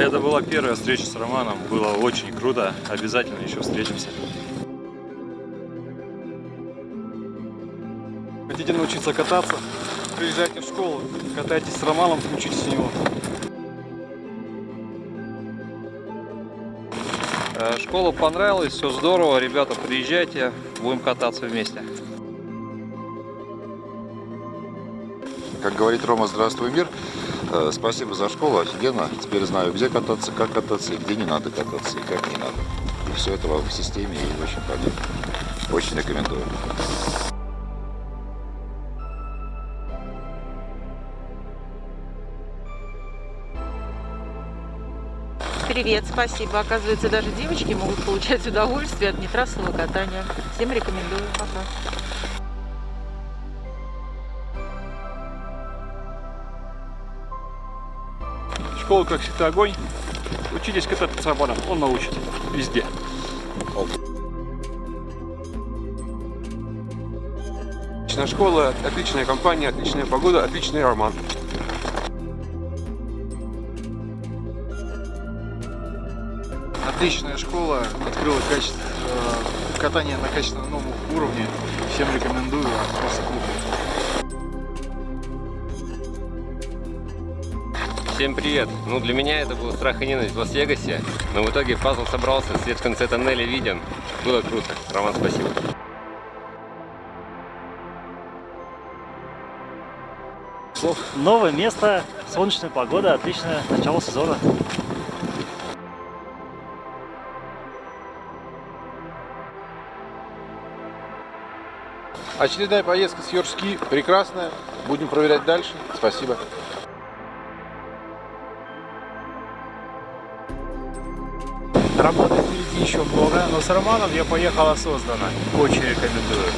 Это была первая встреча с Романом. Было очень круто. Обязательно еще встретимся. Хотите научиться кататься? Приезжайте в школу, катайтесь с Романом, учитесь у него. Э, Школа понравилась, все здорово, ребята, приезжайте, будем кататься вместе. Как говорит Рома, здравствуй, мир. Э, Спасибо за школу, офигенно. Теперь знаю, где кататься, как кататься, и где не надо кататься, и как не надо. И все это в системе и очень полезно. Очень рекомендую. Привет, спасибо. Оказывается, даже девочки могут получать удовольствие от нетрассового катания. Всем рекомендую. Пока. Школа, как всегда, огонь. Учитесь кататься с Романом, он научит везде. Отличная школа, отличная компания, отличная погода, отличный роман. Отличная школа, открыла качество, э, катание на качественно новом уровне. Всем рекомендую, просто круто. Всем привет! Ну, для меня это был страх и ненависть в Лас-Вегасе, но в итоге пазл собрался, свет в конце тоннеля виден. Было круто. Роман, спасибо. Новое место, солнечная погода, отличное начало сезона. Очередная поездка с Йоршки прекрасная. Будем проверять дальше. Спасибо. Работы впереди еще много, но с Романом я поехал осознанно. Очень рекомендую.